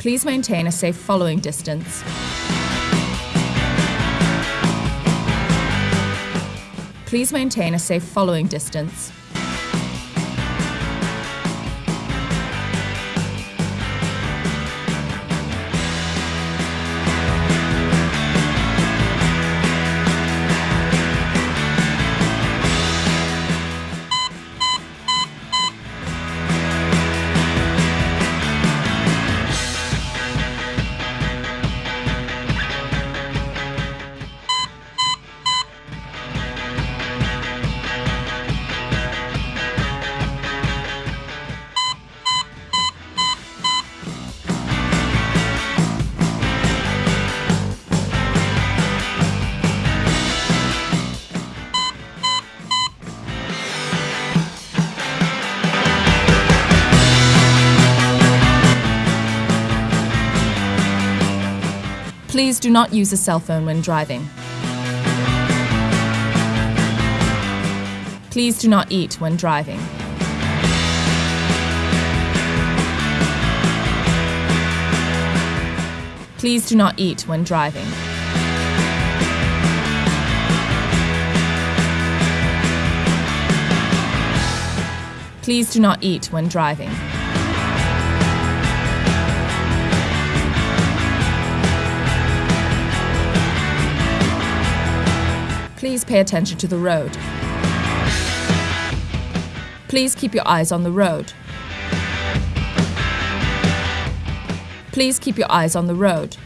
Please maintain a safe following distance. Please maintain a safe following distance. Please do not use a cell phone when driving. Please do not eat when driving. Please do not eat when driving. Please do not eat when driving. Please pay attention to the road. Please keep your eyes on the road. Please keep your eyes on the road.